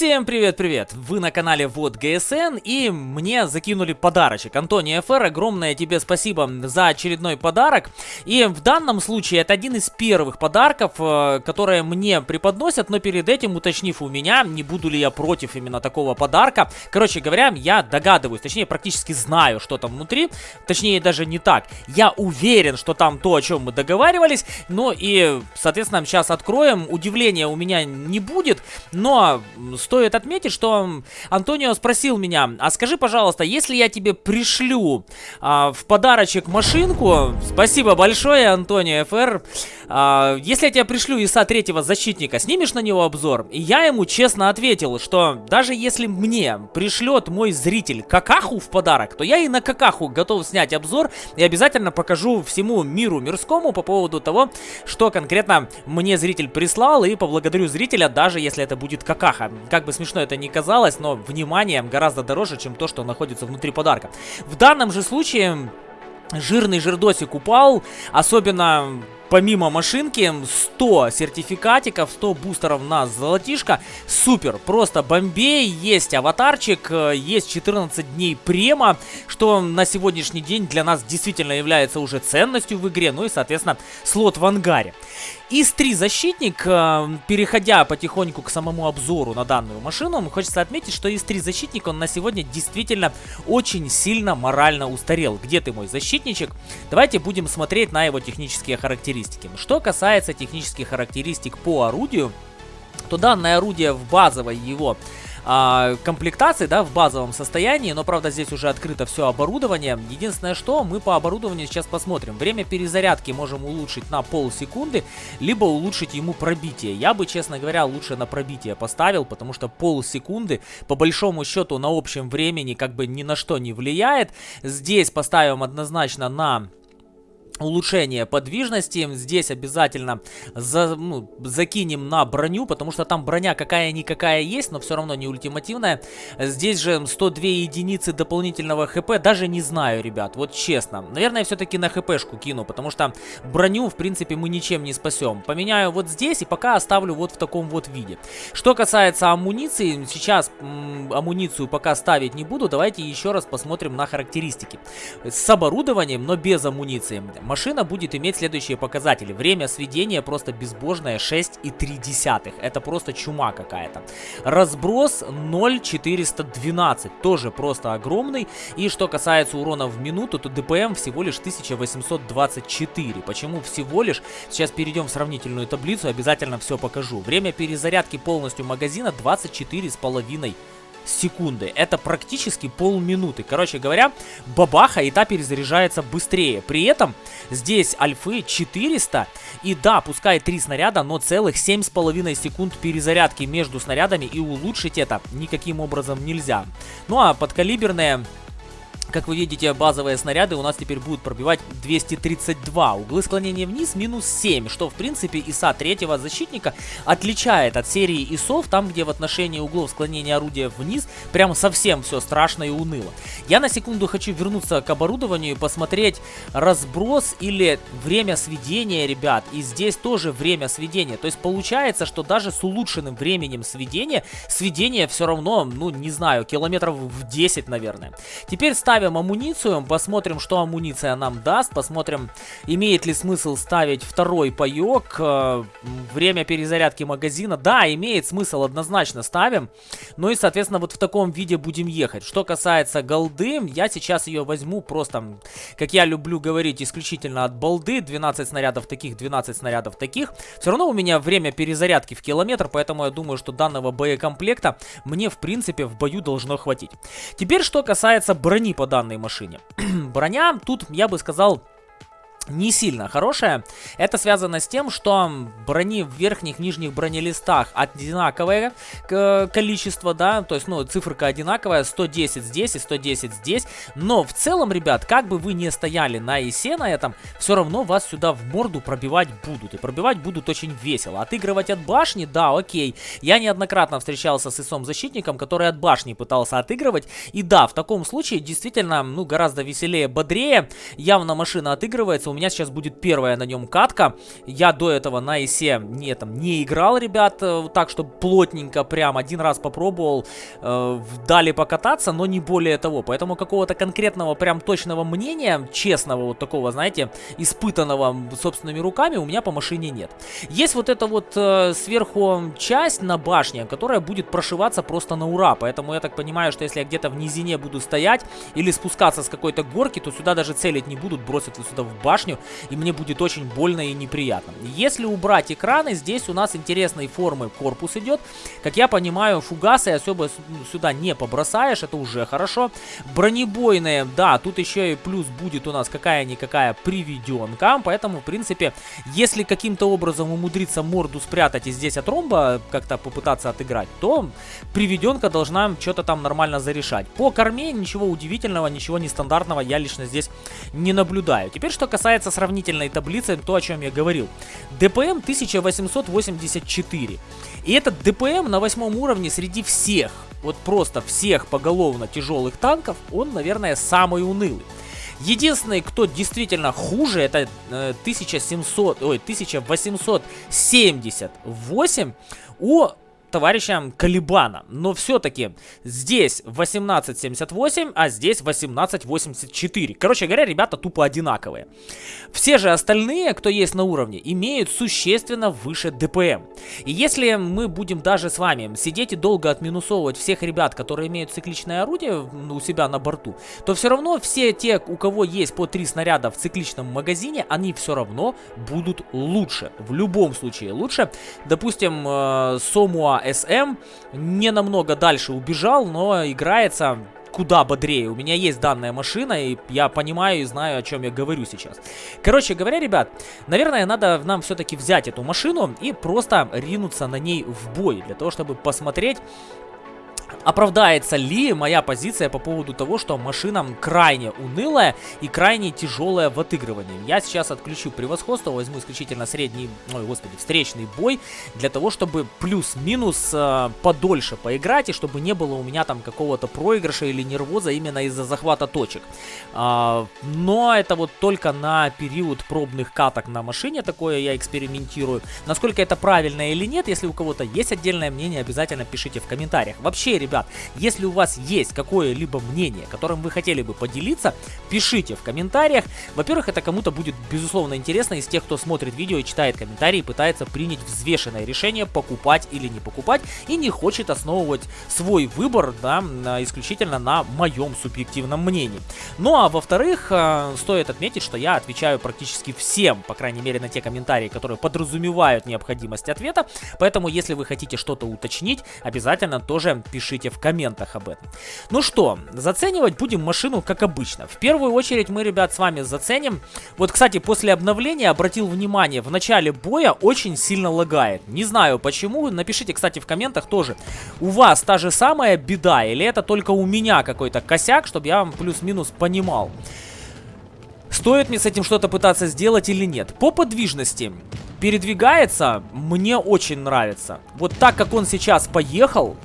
Всем привет-привет! Вы на канале Вот ГСН и мне закинули подарочек. Антоний ФР, огромное тебе спасибо за очередной подарок. И в данном случае это один из первых подарков, э, которые мне преподносят, но перед этим уточнив у меня, не буду ли я против именно такого подарка. Короче говоря, я догадываюсь, точнее практически знаю, что там внутри. Точнее даже не так. Я уверен, что там то, о чем мы договаривались. Ну и, соответственно, сейчас откроем. Удивления у меня не будет, но стоит отметить, что Антонио спросил меня, а скажи, пожалуйста, если я тебе пришлю а, в подарочек машинку, спасибо большое, Антонио ФР, а, если я тебе пришлю ИСа третьего защитника, снимешь на него обзор? И я ему честно ответил, что даже если мне пришлет мой зритель какаху в подарок, то я и на какаху готов снять обзор и обязательно покажу всему миру мирскому по поводу того, что конкретно мне зритель прислал, и поблагодарю зрителя, даже если это будет какаха. Как бы смешно это ни казалось, но внимание гораздо дороже, чем то, что находится внутри подарка. В данном же случае жирный жирдосик упал, особенно помимо машинки 100 сертификатиков, 100 бустеров на золотишко. Супер, просто бомбей, есть аватарчик, э, есть 14 дней према, что на сегодняшний день для нас действительно является уже ценностью в игре, ну и, соответственно, слот в ангаре. ИС-3 защитник, э, переходя потихоньку к самому обзору на данную машину, хочется отметить, что ИС-3 защитник, он на сегодня действительно очень сильно морально устарел. Где ты мой защитничек? Давайте будем смотреть на его технические характеристики. Что касается технических характеристик по орудию, то данное орудие в базовой его а, комплектации, да, в базовом состоянии, но, правда, здесь уже открыто все оборудование. Единственное, что мы по оборудованию сейчас посмотрим. Время перезарядки можем улучшить на полсекунды, либо улучшить ему пробитие. Я бы, честно говоря, лучше на пробитие поставил, потому что полсекунды, по большому счету, на общем времени как бы ни на что не влияет. Здесь поставим однозначно на улучшение подвижности. Здесь обязательно за, ну, закинем на броню, потому что там броня какая-никакая есть, но все равно не ультимативная. Здесь же 102 единицы дополнительного хп, даже не знаю, ребят, вот честно. Наверное, все-таки на хпшку кину, потому что броню, в принципе, мы ничем не спасем. Поменяю вот здесь и пока оставлю вот в таком вот виде. Что касается амуниции, сейчас амуницию пока ставить не буду, давайте еще раз посмотрим на характеристики. С оборудованием, но без амуниции. Машина будет иметь следующие показатели. Время сведения просто безбожное 6,3. Это просто чума какая-то. Разброс 0,412. Тоже просто огромный. И что касается урона в минуту, то ДПМ всего лишь 1824. Почему всего лишь? Сейчас перейдем в сравнительную таблицу, обязательно все покажу. Время перезарядки полностью магазина 24,5 секунды. Это практически полминуты. Короче говоря, бабаха и та перезаряжается быстрее. При этом здесь альфы 400. И да, пускай 3 снаряда, но целых 7,5 секунд перезарядки между снарядами. И улучшить это никаким образом нельзя. Ну а подкалиберные как вы видите, базовые снаряды у нас теперь будут пробивать 232. Углы склонения вниз минус 7, что в принципе ИСа третьего защитника отличает от серии ИСов, там где в отношении углов склонения орудия вниз прям совсем все страшно и уныло. Я на секунду хочу вернуться к оборудованию и посмотреть разброс или время сведения, ребят. И здесь тоже время сведения. То есть получается, что даже с улучшенным временем сведения, сведение все равно, ну не знаю, километров в 10, наверное. Теперь ставим ставим амуницию, посмотрим, что амуниция нам даст, посмотрим, имеет ли смысл ставить второй паек, э, время перезарядки магазина, да, имеет смысл, однозначно ставим, ну и, соответственно, вот в таком виде будем ехать. Что касается голды, я сейчас ее возьму просто, как я люблю говорить, исключительно от балды, 12 снарядов таких, 12 снарядов таких, все равно у меня время перезарядки в километр, поэтому я думаю, что данного боекомплекта мне, в принципе, в бою должно хватить. Теперь, что касается брони под данной машине. Броня тут, я бы сказал, не сильно хорошая. Это связано с тем, что брони в верхних, нижних бронелистах одинаковое количество, да, то есть, ну, циферка одинаковая, 110 здесь и 110 здесь, но в целом, ребят, как бы вы не стояли на ИСе на этом, все равно вас сюда в морду пробивать будут, и пробивать будут очень весело. Отыгрывать от башни, да, окей, я неоднократно встречался с ИСом-защитником, который от башни пытался отыгрывать, и да, в таком случае действительно, ну, гораздо веселее, бодрее, явно машина отыгрывается, что у меня сейчас будет первая на нем катка. Я до этого на ИСе не, там, не играл, ребят, э, так, чтобы плотненько прям один раз попробовал, э, дали покататься, но не более того. Поэтому какого-то конкретного прям точного мнения, честного вот такого, знаете, испытанного собственными руками у меня по машине нет. Есть вот эта вот э, сверху часть на башне, которая будет прошиваться просто на ура. Поэтому я так понимаю, что если я где-то в низине буду стоять или спускаться с какой-то горки, то сюда даже целить не будут, бросят сюда в башню, и мне будет очень больно и неприятно. Если убрать экраны, здесь у нас интересной формы корпус идет. Как я понимаю, фугасы особо сюда не побросаешь, это уже хорошо. Бронебойные, да, тут еще и плюс будет у нас какая-никакая приведенка, поэтому, в принципе, если каким-то образом умудриться морду спрятать и здесь от ромба как-то попытаться отыграть, то приведенка должна что-то там нормально зарешать. По корме ничего удивительного, ничего нестандартного я лично здесь не наблюдаю. Теперь, что касается сравнительной таблицы, то, о чем я говорил. ДПМ 1884. И этот ДПМ на восьмом уровне среди всех, вот просто всех поголовно тяжелых танков, он, наверное, самый унылый. Единственный, кто действительно хуже, это э, 1700, ой, 1878 у товарища Калибана. Но все-таки здесь 1878, а здесь 1884. Короче говоря, ребята тупо одинаковые. Все же остальные, кто есть на уровне, имеют существенно выше ДПМ. И если мы будем даже с вами сидеть и долго отминусовывать всех ребят, которые имеют цикличное орудие у себя на борту, то все равно все те, у кого есть по 3 снаряда в цикличном магазине, они все равно будут лучше. В любом случае лучше. Допустим, э, Сомуа СМ не намного дальше убежал, но играется куда бодрее. У меня есть данная машина, и я понимаю и знаю, о чем я говорю сейчас. Короче говоря, ребят, наверное, надо нам все-таки взять эту машину и просто ринуться на ней в бой, для того, чтобы посмотреть, оправдается ли моя позиция по поводу того, что машина крайне унылая и крайне тяжелая в отыгрывании. Я сейчас отключу превосходство, возьму исключительно средний, ой, господи, встречный бой, для того, чтобы плюс-минус э, подольше поиграть, и чтобы не было у меня там какого-то проигрыша или нервоза именно из-за захвата точек. А, но это вот только на период пробных каток на машине, такое я экспериментирую. Насколько это правильно или нет, если у кого-то есть отдельное мнение, обязательно пишите в комментариях. Вообще, ребят, если у вас есть какое-либо мнение, которым вы хотели бы поделиться, пишите в комментариях. Во-первых, это кому-то будет, безусловно, интересно из тех, кто смотрит видео и читает комментарии, пытается принять взвешенное решение, покупать или не покупать, и не хочет основывать свой выбор, да, исключительно на моем субъективном мнении. Ну а во-вторых, э, стоит отметить, что я отвечаю практически всем, по крайней мере, на те комментарии, которые подразумевают необходимость ответа, поэтому если вы хотите что-то уточнить, обязательно тоже пишите пишите в комментах об этом. Ну что, заценивать будем машину как обычно. В первую очередь мы, ребят, с вами заценим. Вот, кстати, после обновления обратил внимание, в начале боя очень сильно лагает. Не знаю почему, напишите, кстати, в комментах тоже. У вас та же самая беда или это только у меня какой-то косяк, чтобы я вам плюс-минус понимал. Стоит мне с этим что-то пытаться сделать или нет? По подвижности передвигается, мне очень нравится. Вот так, как он сейчас поехал,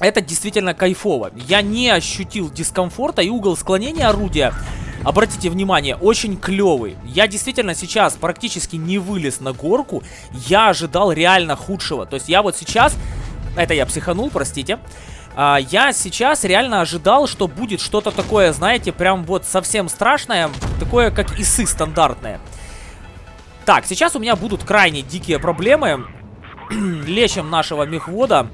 это действительно кайфово. Я не ощутил дискомфорта и угол склонения орудия, обратите внимание, очень клевый. Я действительно сейчас практически не вылез на горку. Я ожидал реально худшего. То есть я вот сейчас... Это я психанул, простите. А, я сейчас реально ожидал, что будет что-то такое, знаете, прям вот совсем страшное. Такое, как исы стандартное. Так, сейчас у меня будут крайне дикие проблемы. Лечим нашего мехвода.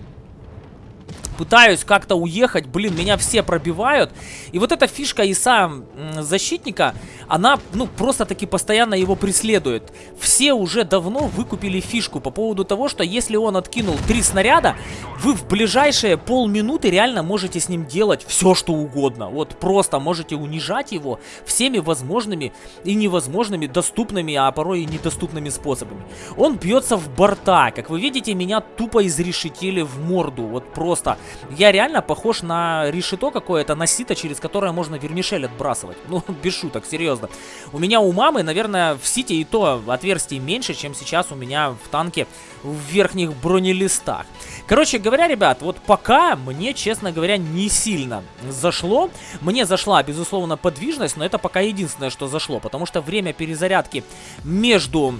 Пытаюсь как-то уехать, блин, меня все пробивают. И вот эта фишка ИСа защитника, она, ну, просто-таки постоянно его преследует. Все уже давно выкупили фишку по поводу того, что если он откинул три снаряда, вы в ближайшие полминуты реально можете с ним делать все, что угодно. Вот просто можете унижать его всеми возможными и невозможными, доступными, а порой и недоступными способами. Он бьется в борта. Как вы видите, меня тупо изрешетили в морду. Вот просто Я реально похож на решето какое-то, на сито, через которое можно вермишель отбрасывать. Ну, без шуток, серьезно. У меня у мамы, наверное, в сите и то отверстий меньше, чем сейчас у меня в танке в верхних бронелистах. Короче говоря, ребят, вот пока мне, честно говоря, не сильно зашло. Мне зашла, безусловно, подвижность, но это пока единственное, что зашло. Потому что время перезарядки между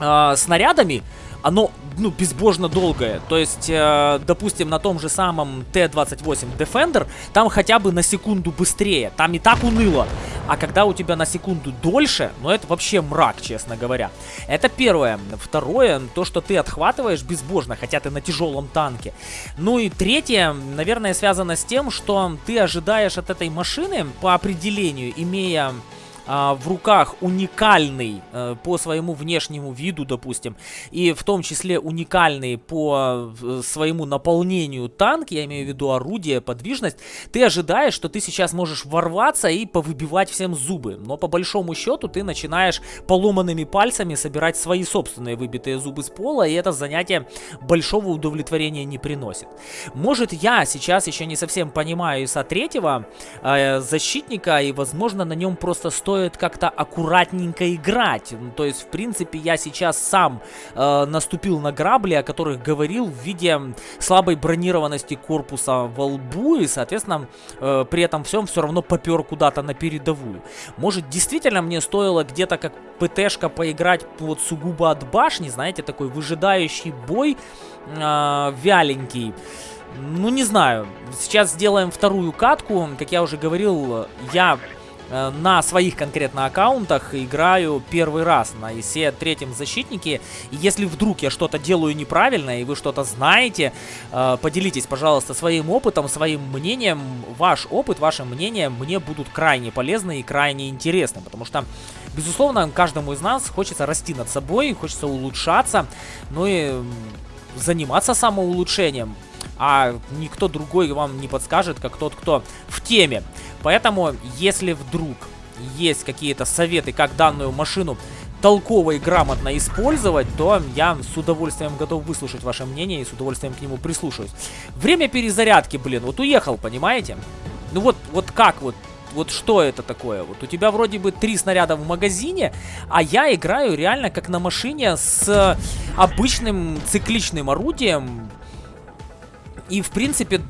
э, снарядами оно, ну, безбожно долгое. То есть, э, допустим, на том же самом Т-28 Defender, там хотя бы на секунду быстрее. Там и так уныло. А когда у тебя на секунду дольше, ну, это вообще мрак, честно говоря. Это первое. Второе, то, что ты отхватываешь безбожно, хотя ты на тяжелом танке. Ну и третье, наверное, связано с тем, что ты ожидаешь от этой машины по определению, имея а, в руках уникальный э, по своему внешнему виду, допустим, и в том числе уникальный по э, своему наполнению танк, я имею в виду орудие, подвижность, ты ожидаешь, что ты сейчас можешь ворваться и повыбивать всем зубы. Но по большому счету ты начинаешь поломанными пальцами собирать свои собственные выбитые зубы с пола, и это занятие большого удовлетворения не приносит. Может я сейчас еще не совсем понимаю ИСа третьего э, защитника, и возможно на нем просто стоит стоит как-то аккуратненько играть. Ну, то есть, в принципе, я сейчас сам э, наступил на грабли, о которых говорил в виде слабой бронированности корпуса во лбу, и, соответственно, э, при этом всем все равно попер куда-то на передовую. Может, действительно мне стоило где-то как ПТшка поиграть вот сугубо от башни, знаете, такой выжидающий бой, э, вяленький. Ну, не знаю. Сейчас сделаем вторую катку. Как я уже говорил, я на своих конкретно аккаунтах играю первый раз на ИСе третьем защитнике. И если вдруг я что-то делаю неправильно, и вы что-то знаете, э, поделитесь, пожалуйста, своим опытом, своим мнением. Ваш опыт, ваше мнение мне будут крайне полезны и крайне интересны, потому что, безусловно, каждому из нас хочется расти над собой, хочется улучшаться, ну и заниматься самоулучшением а никто другой вам не подскажет, как тот, кто в теме. Поэтому, если вдруг есть какие-то советы, как данную машину толково и грамотно использовать, то я с удовольствием готов выслушать ваше мнение и с удовольствием к нему прислушаюсь. Время перезарядки, блин, вот уехал, понимаете? Ну вот, вот как вот вот что это такое? Вот у тебя вроде бы три снаряда в магазине, а я играю реально как на машине с обычным цикличным орудием, и, в принципе,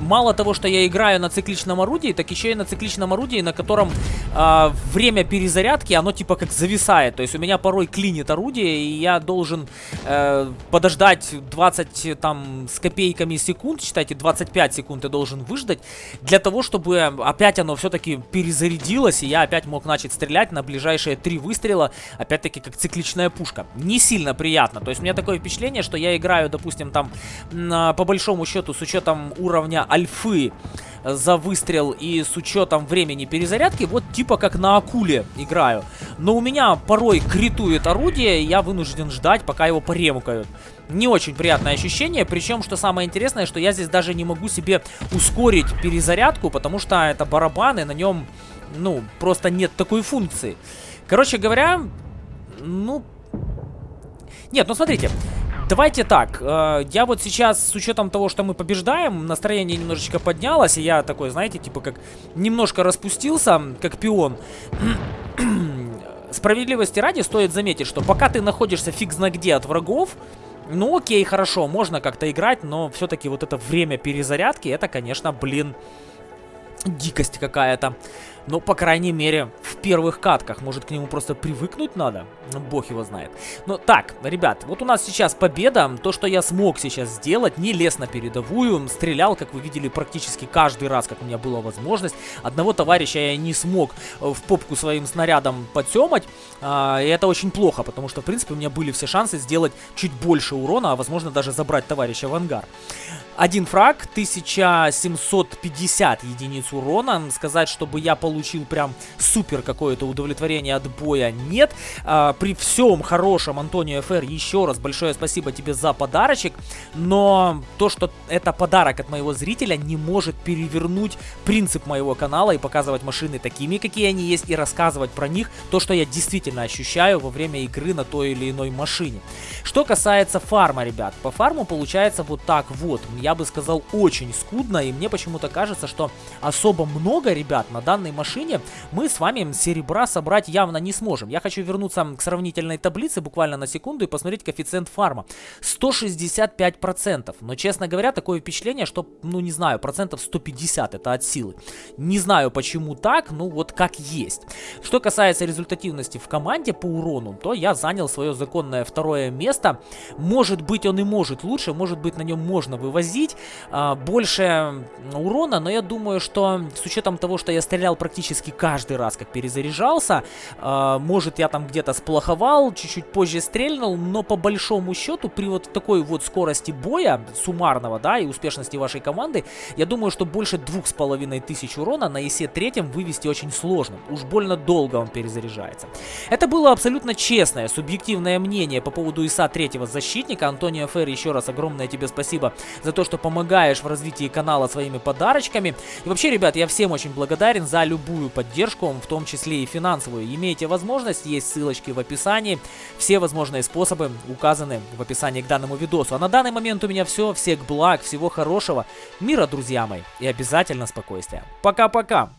мало того, что я играю на цикличном орудии, так еще и на цикличном орудии, на котором э, время перезарядки, оно типа как зависает. То есть у меня порой клинит орудие, и я должен э, подождать 20 там с копейками секунд, считайте, 25 секунд я должен выждать, для того, чтобы опять оно все-таки перезарядилось, и я опять мог начать стрелять на ближайшие три выстрела, опять-таки как цикличная пушка. Не сильно приятно. То есть у меня такое впечатление, что я играю, допустим, там по большому большому счету, с учетом уровня альфы за выстрел и с учетом времени перезарядки, вот типа как на акуле играю. Но у меня порой критует орудие, и я вынужден ждать, пока его поремкают. Не очень приятное ощущение, причем, что самое интересное, что я здесь даже не могу себе ускорить перезарядку, потому что это барабан, и на нем, ну, просто нет такой функции. Короче говоря, ну... Нет, ну смотрите, Давайте так, э, я вот сейчас, с учетом того, что мы побеждаем, настроение немножечко поднялось, и я такой, знаете, типа как немножко распустился, как пион. Справедливости ради стоит заметить, что пока ты находишься фиг зна где от врагов, ну окей, хорошо, можно как-то играть, но все-таки вот это время перезарядки, это, конечно, блин, дикость какая-то. Но, по крайней мере, в первых катках. Может, к нему просто привыкнуть надо? Ну, бог его знает. Но так, ребят, вот у нас сейчас победа. То, что я смог сейчас сделать, не лез на передовую. Стрелял, как вы видели, практически каждый раз, как у меня была возможность. Одного товарища я не смог э, в попку своим снарядом потемать. А, и это очень плохо, потому что, в принципе, у меня были все шансы сделать чуть больше урона, а, возможно, даже забрать товарища в ангар. Один фраг, 1750 единиц урона. Сказать, чтобы я получил получил прям супер какое-то удовлетворение от боя, нет. А, при всем хорошем, Антонио ФР, еще раз большое спасибо тебе за подарочек, но то, что это подарок от моего зрителя, не может перевернуть принцип моего канала и показывать машины такими, какие они есть, и рассказывать про них то, что я действительно ощущаю во время игры на той или иной машине. Что касается фарма, ребят, по фарму получается вот так вот, я бы сказал очень скудно, и мне почему-то кажется, что особо много, ребят, на данной машине мы с вами серебра собрать явно не сможем. Я хочу вернуться к сравнительной таблице буквально на секунду и посмотреть коэффициент фарма. 165%, но, честно говоря, такое впечатление, что, ну, не знаю, процентов 150 это от силы. Не знаю, почему так, ну, вот как есть. Что касается результативности в команде по урону, то я занял свое законное второе место. Может быть, он и может лучше, может быть, на нем можно вывозить а, больше урона, но я думаю, что с учетом того, что я стрелял практически каждый раз, как перезаряжался, а, может, я там где-то сплоховал, чуть-чуть позже стрельнул, но по большому счету, при вот такой вот скорости боя, суммарного, да, и успешности вашей команды, я думаю, что больше двух с половиной тысяч урона на ИСе третьем вывести очень сложно. Уж больно долго он перезаряжается. Это было абсолютно честное, субъективное мнение по поводу ИСа третьего защитника. Антонио Ферри, еще раз огромное тебе спасибо за то, что помогаешь в развитии канала своими подарочками. И вообще, ребят, я всем очень благодарен за любую поддержку, в том числе и финансовую. Имеете возможность, есть ссылочки в описании. Все возможные способы указаны в описании к данному видосу. А на данный момент у меня все. Всех благ, всего хорошего, мира, друзья мои, и обязательно спокойствия. Пока-пока!